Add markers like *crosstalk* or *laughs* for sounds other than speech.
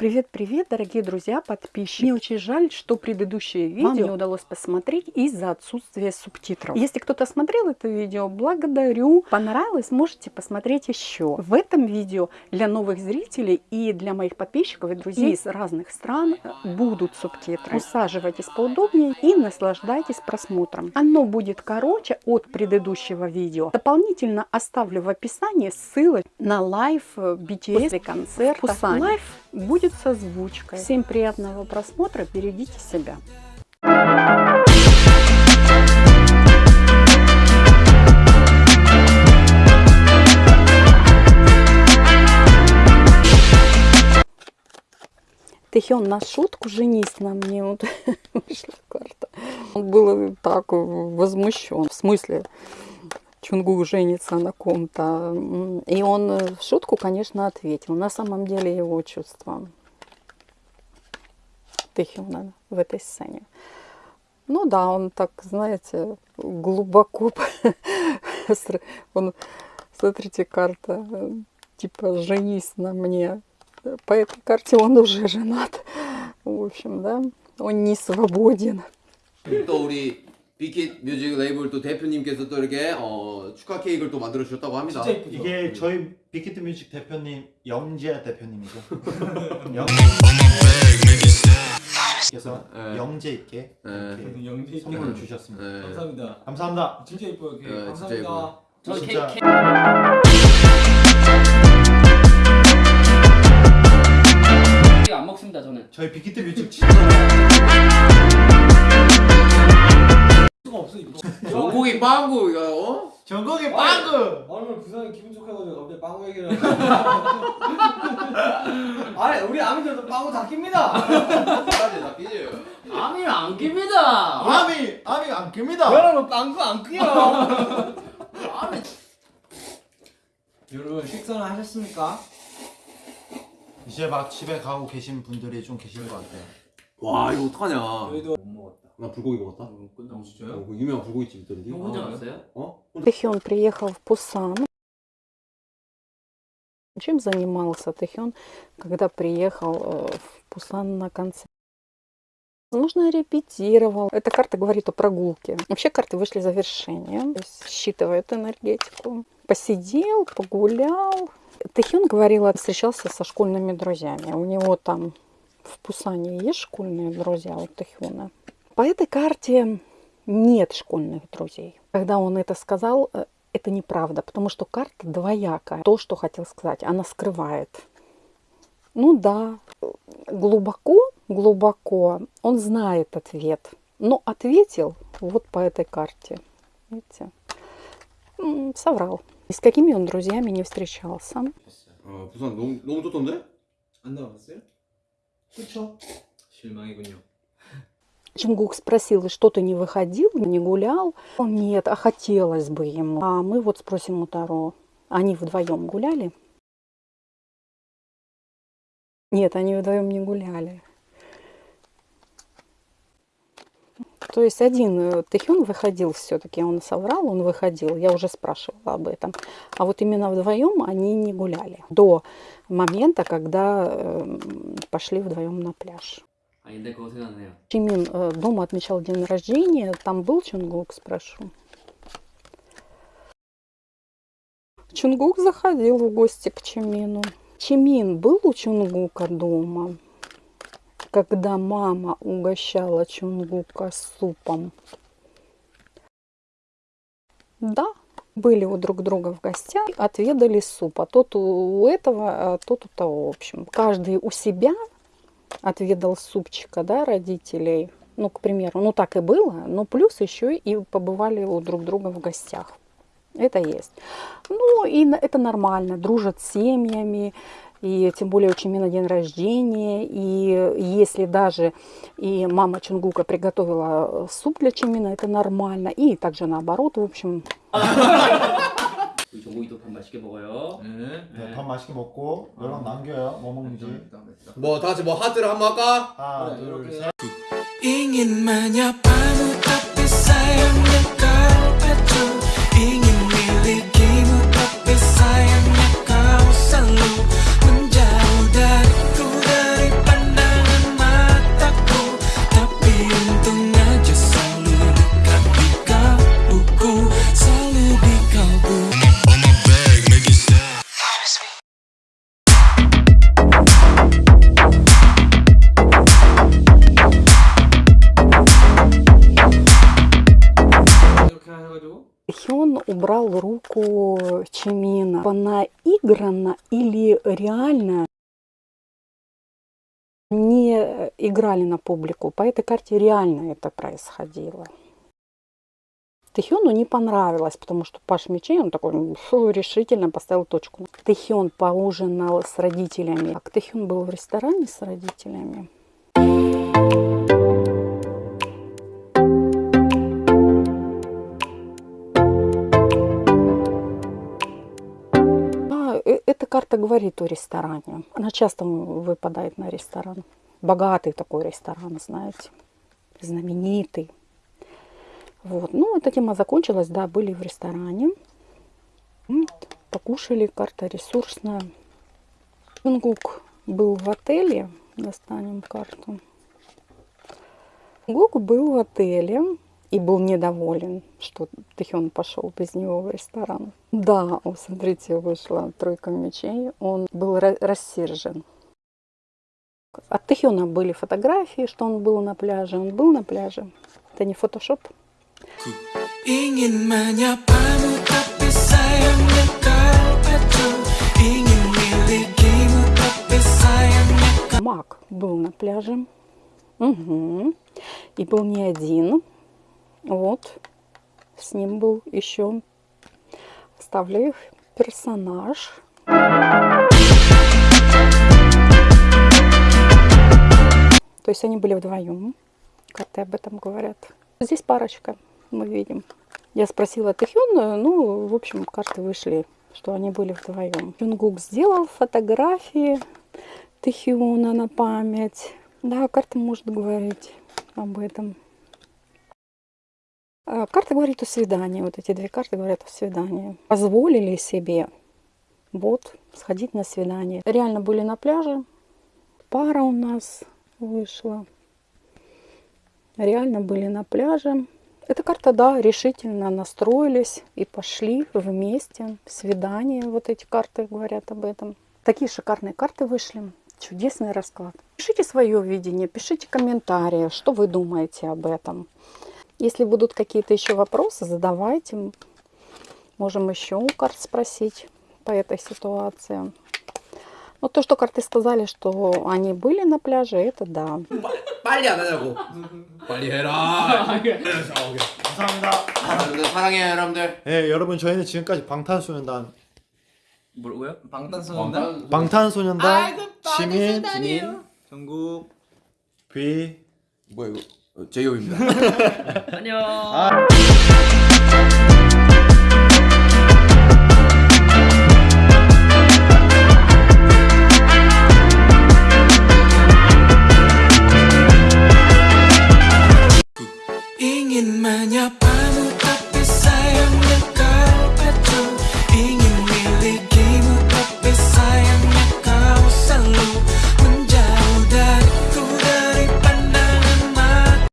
Привет-привет, дорогие друзья, подписчики. Мне очень жаль, что предыдущее видео Вам не удалось посмотреть из-за отсутствия субтитров. Если кто-то смотрел это видео, благодарю. Понравилось, можете посмотреть еще. В этом видео для новых зрителей и для моих подписчиков и друзей из разных стран будут субтитры. Усаживайтесь поудобнее и наслаждайтесь просмотром. Оно будет короче от предыдущего видео. Дополнительно оставлю в описании ссылы на live BTS после концерта. Live будет с озвучкой. Всем приятного просмотра, берегите себя. Тэхён на шутку женись на мне. Вот *laughs* вышла карта. Он был так возмущен. В смысле, Чунгу женится на ком-то. И он в шутку, конечно, ответил. На самом деле его чувства Тэхюна в этой сцене. Ну да, он так, знаете, глубоко... *laughs* он, смотрите, карта, типа, женись на мне. По этой карте он уже женат. В общем, да, он не свободен. 빅킷 뮤직 레이블 또 대표님께서 또 이렇게 어, 축하 케이크를 또 만들어 주셨다고 합니다. 진짜 이게 저희 빅히트 뮤직 대표님 *laughs* 영재 대표님이죠. 영... 그래서 네. 영재 있게 네. 영재 있게 선물을 주셨습니다. 네. 감사합니다. 감사합니다. 진짜 이뻐요. 케이크. 네, 감사합니다. 저 진짜... 케이크. 안 먹습니다 저는. 저희 빅히트 뮤직 진짜. *laughs* 없어 이거. *laughs* 전국이 빵구 이거 어? 전국이 빵구. 오늘 부산이 기분 좋아가지고 갑자기 빵구 얘기를. *laughs* 아니 우리 아미들도 빵구 다 낍니다. 까지 다 끼지. 아미 안 깁니다. 아미 아미 안 깁니다. 여러분 빵구 안 끼요. 아미. 여러분 식사는 하셨습니까? 이제 막 집에 가고 계신 분들이 좀 계실 것 같아요. 와 이거 어떡하냐. 저희도 못 먹었다. 나 불고기 먹었다. 어, 끝나고 진짜요? 어, 그 유명한 불고기집 있던데. 형 혼자 갔어요? 어? Тэхён приехал в Пусан. Чем занимался Тэхён, когда приехал в Пусан на концерт? Нужно репетировал. Эта карта говорит о прогулке. Вообще карты вышли завершение. То есть считывает энергетику. Посидел, погулял. Тэхён говорил, встречался со школьными друзьями. У него там в Пусане есть школьные друзья у Тэхёна. По этой карте нет школьных друзей. Когда он это сказал, э, это неправда, потому что карта двоякая. То, что хотел сказать, она скрывает. Ну да, глубоко, глубоко он знает ответ, но ответил вот по этой карте. Видите? Соврал. И с какими он друзьями не встречался. 아, 부산 너무 너무 좋던데? 안 나왔어요? 그렇죠. 실망이군요. Чунгук спросил, что ты не выходил, не гулял? Нет, а хотелось бы ему. А мы вот спросим у Таро. Они вдвоем гуляли? Нет, они вдвоем не гуляли. То есть один э, Тэхюн выходил все-таки, он соврал, он выходил, я уже спрашивала об этом. А вот именно вдвоем они не гуляли до момента, когда э, пошли вдвоем на пляж. Они. Чимин э, дома отмечал день рождения. Там был Чунгук, спрошу. Чунгук заходил в гости к Чимину. Чимин был у Чунгука дома, когда мама угощала Чунгука супом. Да, были у друг друга в гостях, отведали супа. Тот у этого, а тот у того, в общем. Каждый у себя отведал супчика, да, родителей. Ну, к примеру, ну так и было, но плюс еще и побывали у друг друга в гостях. Это есть. Ну, и это нормально, дружат с семьями, и тем более у Чимина день рождения, и если даже и мама Чунгука приготовила суп для Чимина, это нормально, и также наоборот, в общем. *laughs* 우리 정국이도 밥 맛있게 먹어요. 네. 네, 밥 맛있게 먹고 연락 남겨요. 뭐 먹는지. 뭐 다 같이 뭐 하트를 한 번 할까? 하나, 둘, 셋. Ingin menyapamu tapi sayangnya kau tak Хён убрал руку Чимина. Наигранно или реально не играли на публику. По этой карте реально это происходило. Тэхёну не понравилось, потому что Паш Мечей, он такой фу, решительно поставил точку. Тэхён поужинал с родителями. А Тэхён был в ресторане с родителями. Говорит о ресторане. Она часто выпадает на ресторан. Богатый такой ресторан, знаете, знаменитый. Вот. Ну, эта тема закончилась, да, были в ресторане. Вот. Покушали, карта ресурсная. Гук был в отеле. Достанем карту. Гук был в отеле и был недоволен, что Тэхён пошел без него в ресторан. Да, вот смотрите, вышла тройка мечей. Он был рассержен. От Тэхёна были фотографии, что он был на пляже. Он был на пляже. Это не фотошоп. Мак был на пляже. Угу. И был не один. Вот. С ним был еще вставлю их персонаж. То есть они были вдвоем. Карты об этом говорят. Здесь парочка, мы видим. Я спросила Тэхёна, ну, в общем, карты вышли, что они были вдвоем. Юнгук сделал фотографии Тэхёна на память. Да, карта может говорить об этом. А, карта говорит о свидании. Вот эти две карты говорят о свидании. Позволили себе вот сходить на свидание. Реально были на пляже. Пара у нас вышла. Реально были на пляже. Эта карта, да, решительно настроились и пошли вместе. Свидание, вот эти карты говорят об этом. Такие шикарные карты вышли. Чудесный расклад. Пишите свое видение, пишите комментарии, что вы думаете об этом. Если будут какие-то еще вопросы, задавайте. Можем еще у карт спросить по этой ситуации. Но то, что карты сказали, что они были на пляже, это да. 빨리 안 하냐고. 빨리 해라. 감사합니다. 여러분들 사랑해요, 여러분들. 네, 여러분 저희는 지금까지 방탄소년단 뭐라고요? 방탄소년단? 방탄소년단 시민 지민 정국 비 뭐야 이거? 어, 제이홉입니다. *laughs* 안녕. Ingin